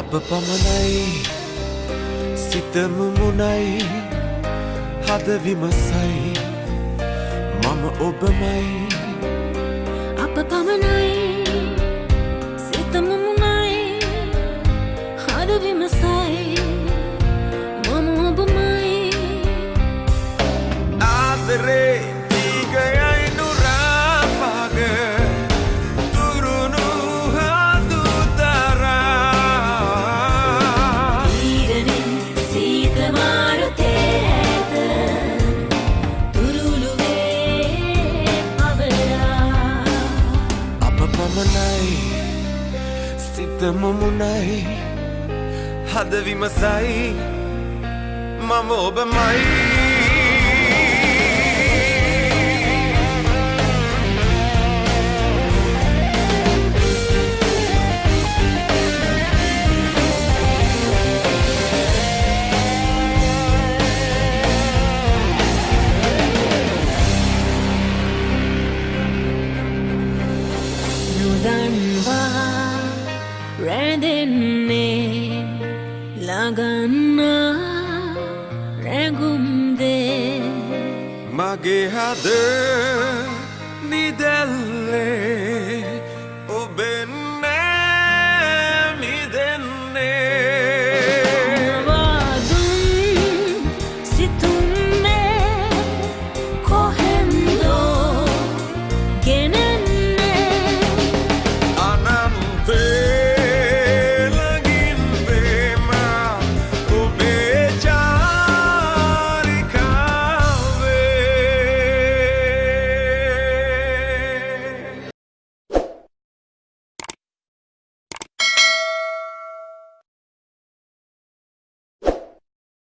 අප පමණයි සිතමුමුණයි හදවිමසයි මම ඔබමයි. අප පමණයි සිතමුමුණයි හදවිමසයි මම ඔබමයි. ආදරේ අප පමණයි සිතමුමුණයි හදවිමසයි මම ඔබමයි. රැඳෙන්නේ ලගන්නා රැගුම්දේ මගේ හද නිදැල්ලේ